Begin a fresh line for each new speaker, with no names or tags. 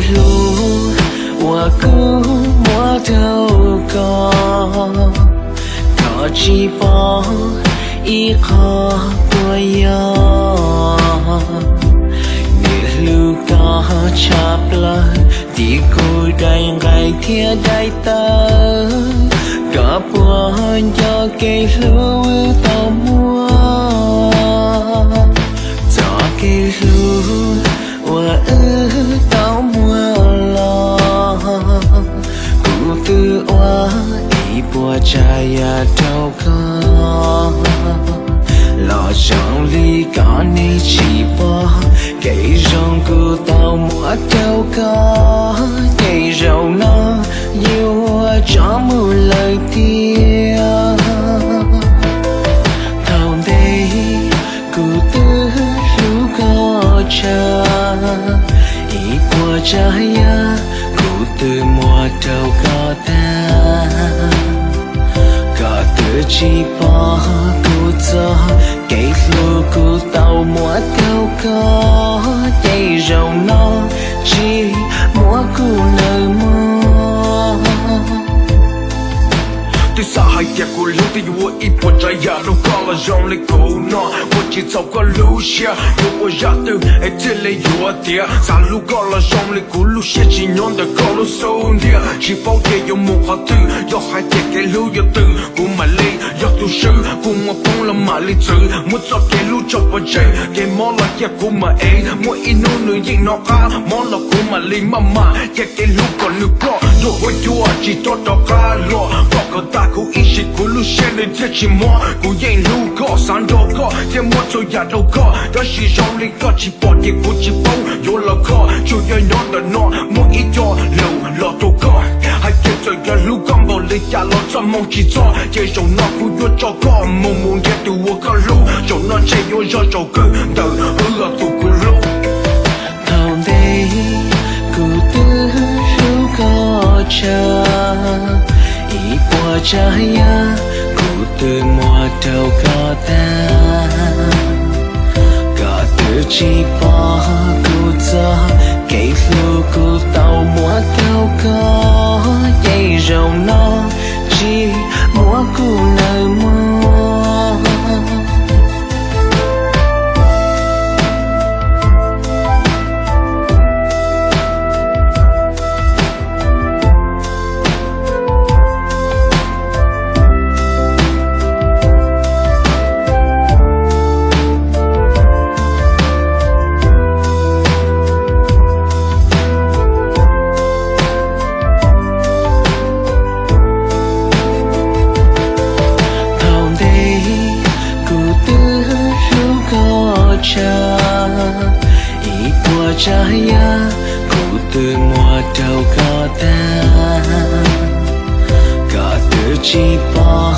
如我孤我透过，可知不一可不有。你路高差不了，地古代爱天代等，可不要给路到末。Cụ tư bùa ý ya chaya đâu có lo trong ly có ni chỉ bỏ cây rong của tao mua đâu có cây rau nó yêu cho mưa lời tiếng thao đây cụ tư lúc có cha ý bùa cha ya từ mùa đâu có ta, có từ chi bỏ cụ cho, cây lô cụ tàu mùa đâu có, cây rồng nó chi
Tuy xa hai tiệt của lưu thì vô ít một trái ya đâu có là dòng lấy cổ nó. Vô chỉ sau có lưu xia Vô vô ya từ ấy chỉ lấy vô tiệt Xa lưu có là dòng lấy cổ lưu xia Chỉ nhon đời có lưu sâu địa Chỉ bao tiệt vô một hóa tư Vô hai tiệt cái lưu vô từ Cô mà lấy vô tu sư Cô mà phong là mà lấy chữ Một giọt cái lưu cho vào chạy Cái món là tiệt cô mà ấy Mỗi in nô nữ nhìn nó ca Món là cô mà lấy mà mà. Tiệt cái lưu còn lưu có Vô vô chua chỉ cho đó ca lo Có có ta cô ý shit cô lưu xia lên tiệt chỉ mua Cô yên lưu có sáng đồ có Tiệt một số nhà đâu có Đó chỉ dòng lấy có chỉ bỏ tiệt cô chỉ bông Vô là có Chú nhớ nó là nó Mỗi ít cho lâu lọ đồ có Hai tiệt cho nhà lưu con bảo lấy nhà lo cho mong chỉ cho Chơi trong nó cô vô cho có Mong mong ghét từ vô có lưu Trong nó chạy vô cho cho cơ Tự hứa
của cha ya cụ ý của cha ya Kata tư ku tak có ta có từ chỉ bỏ